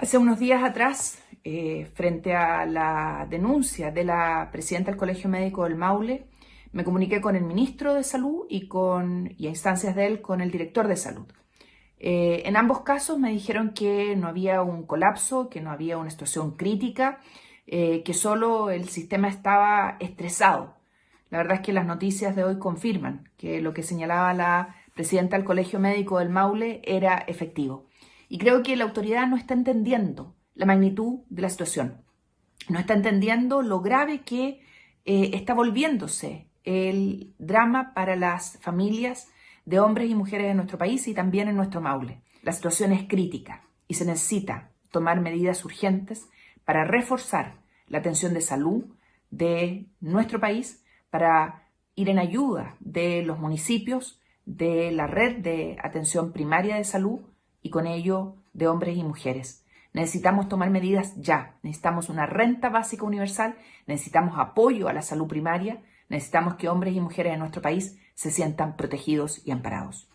Hace unos días atrás, eh, frente a la denuncia de la presidenta del Colegio Médico del Maule, me comuniqué con el ministro de Salud y, con, a instancias de él con el director de Salud. Eh, en ambos casos me dijeron que no había un colapso, que no había una situación crítica, eh, que solo el sistema estaba estresado. La verdad es que las noticias de hoy confirman que lo que señalaba la presidenta del Colegio Médico del Maule era efectivo. Y creo que la autoridad no está entendiendo la magnitud de la situación. No está entendiendo lo grave que eh, está volviéndose el drama para las familias de hombres y mujeres de nuestro país y también en nuestro Maule. La situación es crítica y se necesita tomar medidas urgentes para reforzar la atención de salud de nuestro país, para ir en ayuda de los municipios, de la red de atención primaria de salud y con ello de hombres y mujeres. Necesitamos tomar medidas ya. Necesitamos una renta básica universal, necesitamos apoyo a la salud primaria, necesitamos que hombres y mujeres de nuestro país se sientan protegidos y amparados.